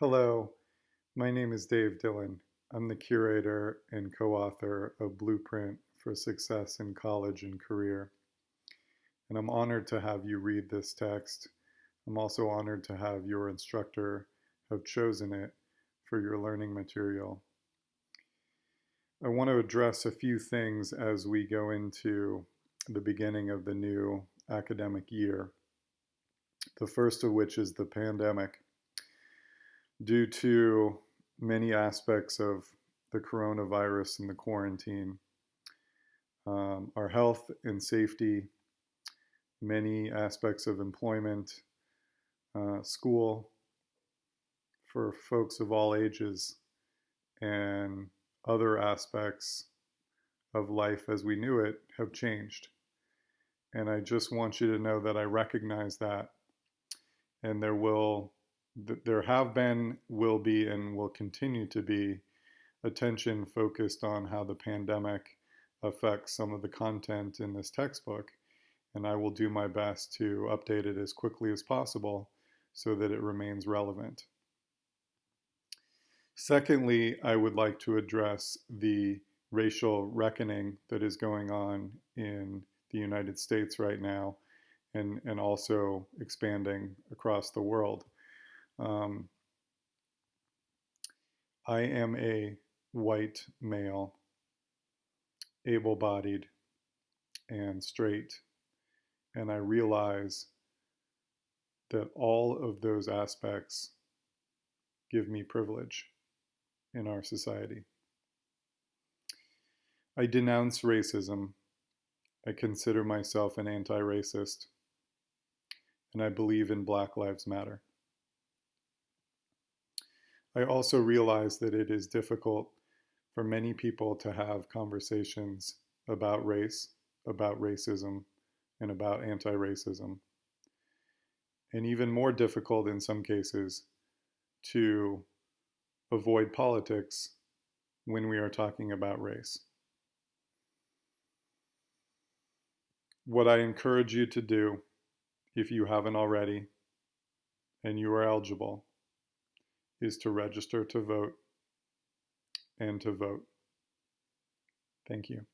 Hello, my name is Dave Dillon. I'm the curator and co-author of Blueprint for Success in College and Career. And I'm honored to have you read this text. I'm also honored to have your instructor have chosen it for your learning material. I want to address a few things as we go into the beginning of the new academic year. The first of which is the pandemic. Due to many aspects of the coronavirus and the quarantine, um, our health and safety, many aspects of employment, uh, school for folks of all ages, and other aspects of life as we knew it have changed. And I just want you to know that I recognize that. And there will, there have been, will be, and will continue to be attention focused on how the pandemic affects some of the content in this textbook. And I will do my best to update it as quickly as possible so that it remains relevant. Secondly, I would like to address the racial reckoning that is going on in the United States right now and, and also expanding across the world. Um, I am a white male, able bodied, and straight, and I realize that all of those aspects give me privilege in our society. I denounce racism. I consider myself an anti-racist. And I believe in Black Lives Matter. I also realize that it is difficult for many people to have conversations about race, about racism, and about anti-racism. And even more difficult in some cases to avoid politics when we are talking about race. What I encourage you to do, if you haven't already, and you are eligible, is to register to vote and to vote. Thank you.